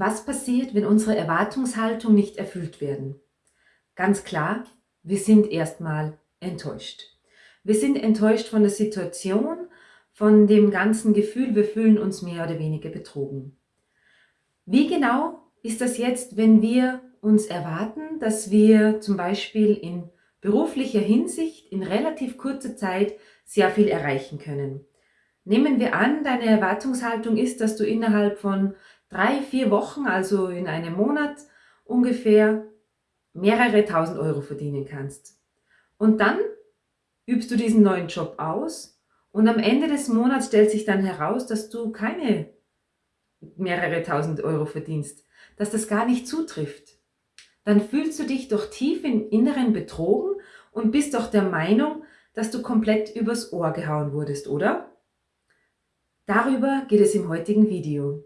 Was passiert, wenn unsere Erwartungshaltung nicht erfüllt werden? Ganz klar, wir sind erstmal enttäuscht. Wir sind enttäuscht von der Situation, von dem ganzen Gefühl, wir fühlen uns mehr oder weniger betrogen. Wie genau ist das jetzt, wenn wir uns erwarten, dass wir zum Beispiel in beruflicher Hinsicht in relativ kurzer Zeit sehr viel erreichen können? Nehmen wir an, deine Erwartungshaltung ist, dass du innerhalb von drei, vier Wochen, also in einem Monat ungefähr mehrere tausend Euro verdienen kannst. Und dann übst du diesen neuen Job aus und am Ende des Monats stellt sich dann heraus, dass du keine mehrere tausend Euro verdienst, dass das gar nicht zutrifft. Dann fühlst du dich doch tief im Inneren betrogen und bist doch der Meinung, dass du komplett übers Ohr gehauen wurdest, oder? Darüber geht es im heutigen Video.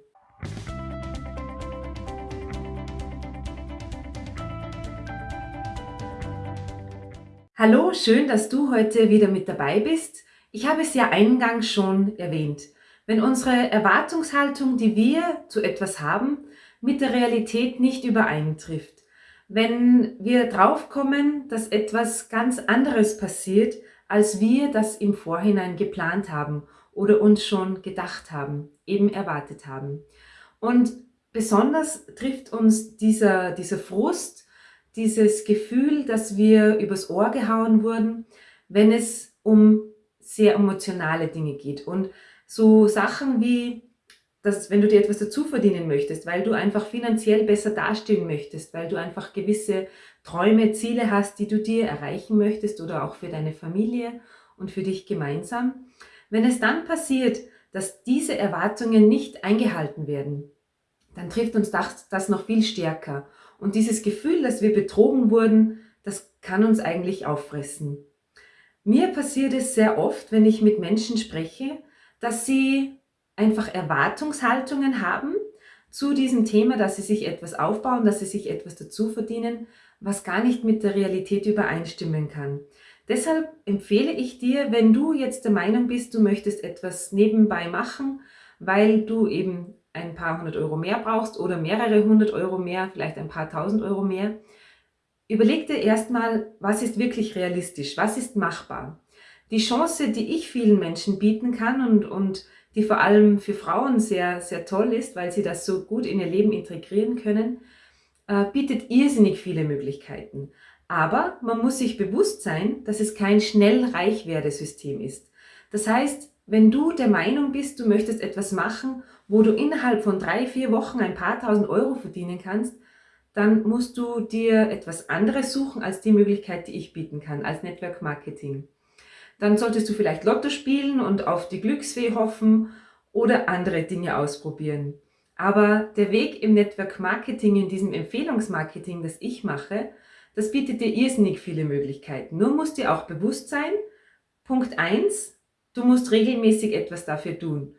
Hallo, schön, dass du heute wieder mit dabei bist. Ich habe es ja eingangs schon erwähnt. Wenn unsere Erwartungshaltung, die wir zu etwas haben, mit der Realität nicht übereintrifft, wenn wir draufkommen, dass etwas ganz anderes passiert, als wir das im Vorhinein geplant haben oder uns schon gedacht haben, eben erwartet haben. Und besonders trifft uns dieser, dieser Frust, dieses Gefühl, dass wir übers Ohr gehauen wurden, wenn es um sehr emotionale Dinge geht. Und so Sachen wie, dass wenn du dir etwas dazu verdienen möchtest, weil du einfach finanziell besser dastehen möchtest, weil du einfach gewisse Träume, Ziele hast, die du dir erreichen möchtest oder auch für deine Familie und für dich gemeinsam. Wenn es dann passiert, dass diese Erwartungen nicht eingehalten werden, dann trifft uns das, das noch viel stärker. Und dieses Gefühl, dass wir betrogen wurden, das kann uns eigentlich auffressen. Mir passiert es sehr oft, wenn ich mit Menschen spreche, dass sie einfach Erwartungshaltungen haben zu diesem Thema, dass sie sich etwas aufbauen, dass sie sich etwas dazu verdienen, was gar nicht mit der Realität übereinstimmen kann. Deshalb empfehle ich dir, wenn du jetzt der Meinung bist, du möchtest etwas nebenbei machen, weil du eben ein paar hundert Euro mehr brauchst oder mehrere hundert Euro mehr, vielleicht ein paar tausend Euro mehr, überleg dir erstmal, was ist wirklich realistisch, was ist machbar. Die Chance, die ich vielen Menschen bieten kann und, und die vor allem für Frauen sehr, sehr toll ist, weil sie das so gut in ihr Leben integrieren können, äh, bietet irrsinnig viele Möglichkeiten. Aber man muss sich bewusst sein, dass es kein schnell Reichwerdesystem ist. Das heißt, wenn du der Meinung bist, du möchtest etwas machen, wo du innerhalb von drei, vier Wochen ein paar tausend Euro verdienen kannst, dann musst du dir etwas anderes suchen als die Möglichkeit, die ich bieten kann, als Network Marketing. Dann solltest du vielleicht Lotto spielen und auf die Glücksfee hoffen oder andere Dinge ausprobieren. Aber der Weg im Network Marketing, in diesem Empfehlungsmarketing, das ich mache, das bietet dir irrsinnig viele Möglichkeiten. Nur musst dir auch bewusst sein, Punkt eins Du musst regelmäßig etwas dafür tun.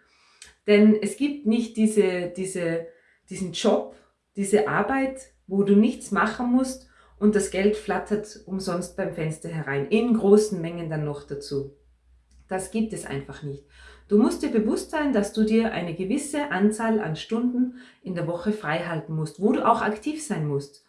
Denn es gibt nicht diese, diese, diesen Job, diese Arbeit, wo du nichts machen musst und das Geld flattert umsonst beim Fenster herein, in großen Mengen dann noch dazu. Das gibt es einfach nicht. Du musst dir bewusst sein, dass du dir eine gewisse Anzahl an Stunden in der Woche frei halten musst, wo du auch aktiv sein musst.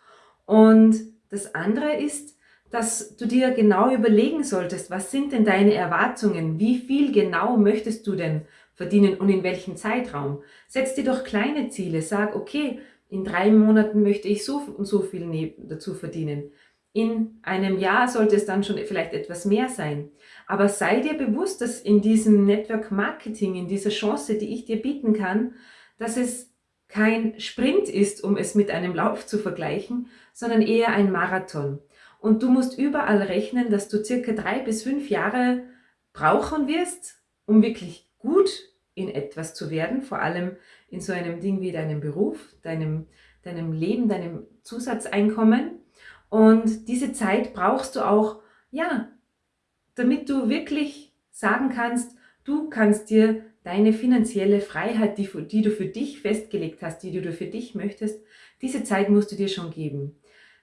Und das andere ist, dass du dir genau überlegen solltest, was sind denn deine Erwartungen? Wie viel genau möchtest du denn verdienen und in welchem Zeitraum? Setz dir doch kleine Ziele. Sag, okay, in drei Monaten möchte ich so und so viel dazu verdienen. In einem Jahr sollte es dann schon vielleicht etwas mehr sein. Aber sei dir bewusst, dass in diesem Network Marketing, in dieser Chance, die ich dir bieten kann, dass es kein Sprint ist, um es mit einem Lauf zu vergleichen, sondern eher ein Marathon. Und du musst überall rechnen, dass du circa drei bis fünf Jahre brauchen wirst, um wirklich gut in etwas zu werden, vor allem in so einem Ding wie deinem Beruf, deinem, deinem Leben, deinem Zusatzeinkommen. Und diese Zeit brauchst du auch, ja, damit du wirklich sagen kannst, du kannst dir deine finanzielle Freiheit, die, die du für dich festgelegt hast, die du für dich möchtest, diese Zeit musst du dir schon geben.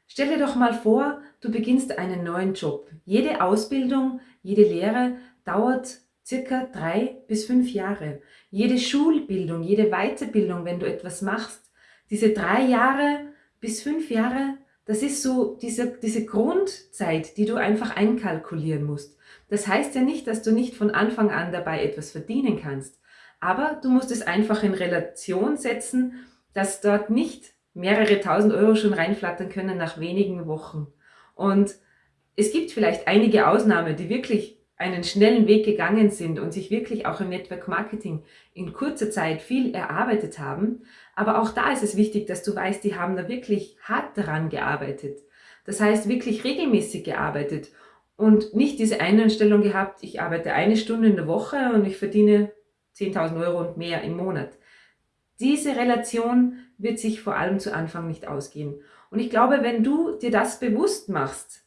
Stell dir doch mal vor, du beginnst einen neuen Job. Jede Ausbildung, jede Lehre dauert circa drei bis fünf Jahre. Jede Schulbildung, jede Weiterbildung, wenn du etwas machst, Diese drei Jahre bis fünf Jahre, das ist so diese, diese Grundzeit, die du einfach einkalkulieren musst. Das heißt ja nicht, dass du nicht von Anfang an dabei etwas verdienen kannst. Aber du musst es einfach in Relation setzen, dass dort nicht mehrere tausend Euro schon reinflattern können nach wenigen Wochen. Und es gibt vielleicht einige Ausnahmen, die wirklich einen schnellen Weg gegangen sind und sich wirklich auch im Network Marketing in kurzer Zeit viel erarbeitet haben. Aber auch da ist es wichtig, dass du weißt, die haben da wirklich hart daran gearbeitet. Das heißt, wirklich regelmäßig gearbeitet und nicht diese Einstellung gehabt, ich arbeite eine Stunde in der Woche und ich verdiene 10.000 Euro und mehr im Monat. Diese Relation wird sich vor allem zu Anfang nicht ausgehen. Und ich glaube, wenn du dir das bewusst machst,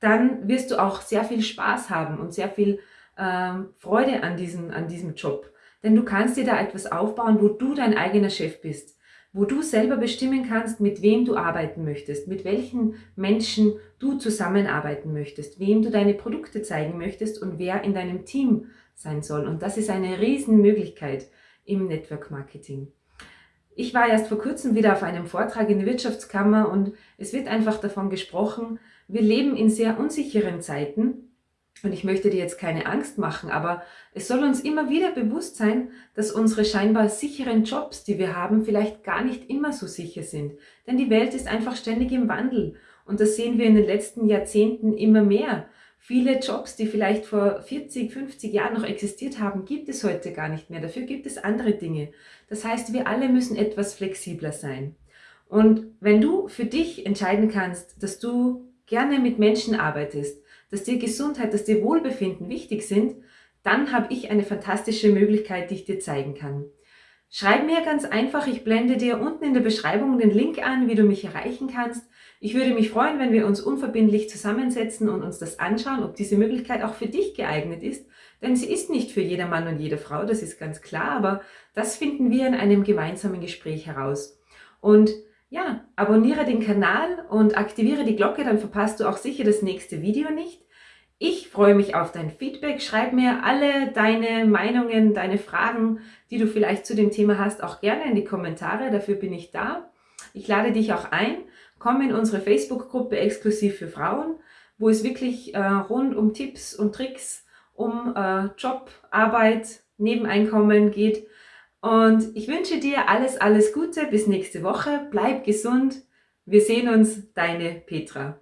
dann wirst du auch sehr viel Spaß haben und sehr viel ähm, Freude an diesem, an diesem Job. Denn du kannst dir da etwas aufbauen, wo du dein eigener Chef bist, wo du selber bestimmen kannst, mit wem du arbeiten möchtest, mit welchen Menschen du zusammenarbeiten möchtest, wem du deine Produkte zeigen möchtest und wer in deinem Team sein soll. Und das ist eine Riesenmöglichkeit im Network Marketing. Ich war erst vor kurzem wieder auf einem Vortrag in der Wirtschaftskammer und es wird einfach davon gesprochen, wir leben in sehr unsicheren Zeiten und ich möchte dir jetzt keine Angst machen, aber es soll uns immer wieder bewusst sein, dass unsere scheinbar sicheren Jobs, die wir haben, vielleicht gar nicht immer so sicher sind. Denn die Welt ist einfach ständig im Wandel und das sehen wir in den letzten Jahrzehnten immer mehr. Viele Jobs, die vielleicht vor 40, 50 Jahren noch existiert haben, gibt es heute gar nicht mehr. Dafür gibt es andere Dinge. Das heißt, wir alle müssen etwas flexibler sein. Und wenn du für dich entscheiden kannst, dass du gerne mit Menschen arbeitest, dass dir Gesundheit, dass dir Wohlbefinden wichtig sind, dann habe ich eine fantastische Möglichkeit, die ich dir zeigen kann. Schreib mir ganz einfach, ich blende dir unten in der Beschreibung den Link an, wie du mich erreichen kannst. Ich würde mich freuen, wenn wir uns unverbindlich zusammensetzen und uns das anschauen, ob diese Möglichkeit auch für dich geeignet ist. Denn sie ist nicht für jeder Mann und jede Frau, das ist ganz klar, aber das finden wir in einem gemeinsamen Gespräch heraus. Und ja, abonniere den Kanal und aktiviere die Glocke, dann verpasst du auch sicher das nächste Video nicht. Ich freue mich auf dein Feedback. Schreib mir alle deine Meinungen, deine Fragen, die du vielleicht zu dem Thema hast, auch gerne in die Kommentare. Dafür bin ich da. Ich lade dich auch ein. Komm in unsere Facebook-Gruppe exklusiv für Frauen, wo es wirklich äh, rund um Tipps und Tricks, um äh, Job, Arbeit, Nebeneinkommen geht. Und ich wünsche dir alles, alles Gute. Bis nächste Woche. Bleib gesund. Wir sehen uns. Deine Petra.